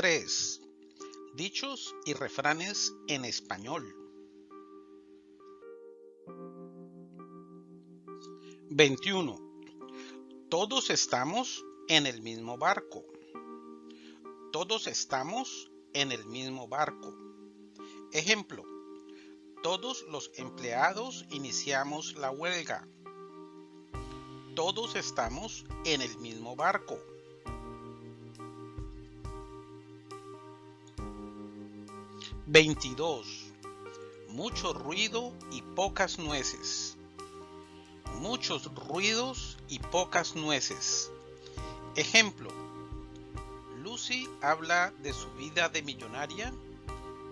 3. Dichos y refranes en español. 21. Todos estamos en el mismo barco. Todos estamos en el mismo barco. Ejemplo. Todos los empleados iniciamos la huelga. Todos estamos en el mismo barco. 22. Mucho ruido y pocas nueces. Muchos ruidos y pocas nueces. Ejemplo. Lucy habla de su vida de millonaria,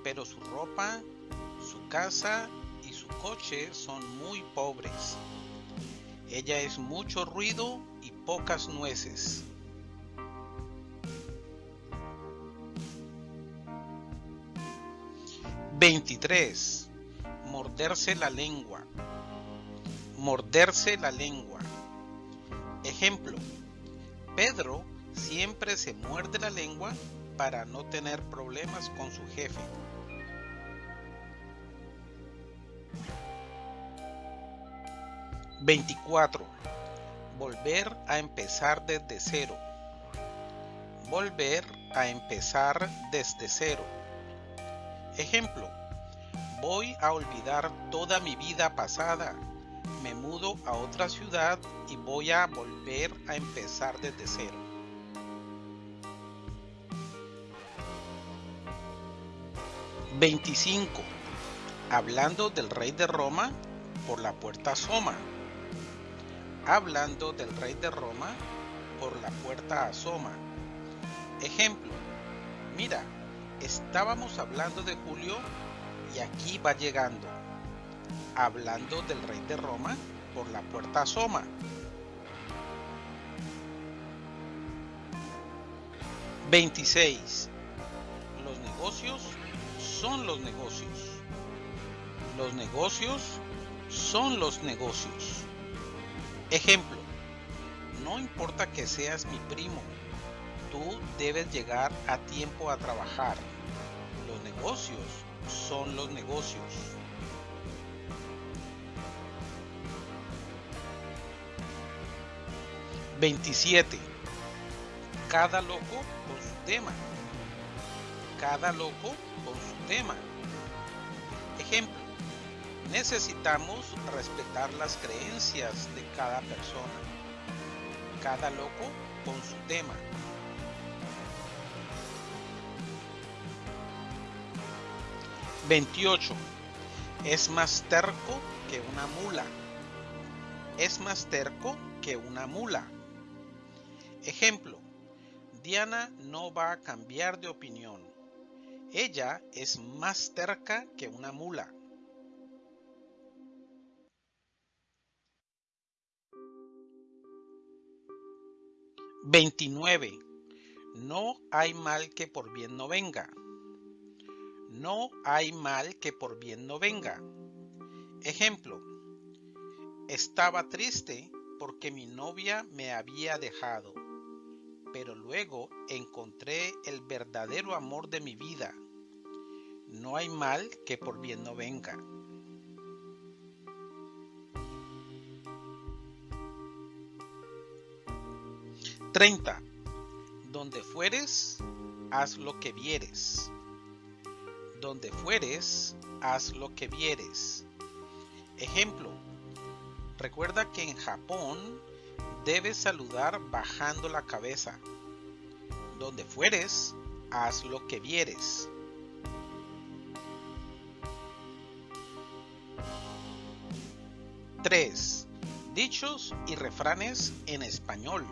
pero su ropa, su casa y su coche son muy pobres. Ella es mucho ruido y pocas nueces. 23. Morderse la lengua. Morderse la lengua. Ejemplo. Pedro siempre se muerde la lengua para no tener problemas con su jefe. ¿24? Volver a empezar desde cero. Volver a empezar desde cero. Ejemplo, voy a olvidar toda mi vida pasada, me mudo a otra ciudad y voy a volver a empezar desde cero. ¿25? Hablando del rey de Roma, por la puerta asoma. Hablando del rey de Roma, por la puerta asoma. Ejemplo, mira, Estábamos hablando de Julio y aquí va llegando. Hablando del rey de Roma por la puerta asoma. ¿26? Los negocios son los negocios. Los negocios son los negocios. Ejemplo, no importa que seas mi primo, tú debes llegar a tiempo a trabajar. Los negocios son los negocios. ¿27? Cada loco con su tema. Cada loco con su tema. Ejemplo. Necesitamos respetar las creencias de cada persona. Cada loco con su tema. 28. Es más terco que una mula. Es más terco que una mula. Ejemplo. Diana no va a cambiar de opinión. Ella es más terca que una mula. ¿29? No hay mal que por bien no venga. No hay mal que por bien no venga. Ejemplo. Estaba triste porque mi novia me había dejado, pero luego encontré el verdadero amor de mi vida. No hay mal que por bien no venga. Treinta. Donde fueres, haz lo que vieres donde fueres, haz lo que vieres. Ejemplo, recuerda que en Japón debes saludar bajando la cabeza. Donde fueres, haz lo que vieres. Tres Dichos y refranes en español.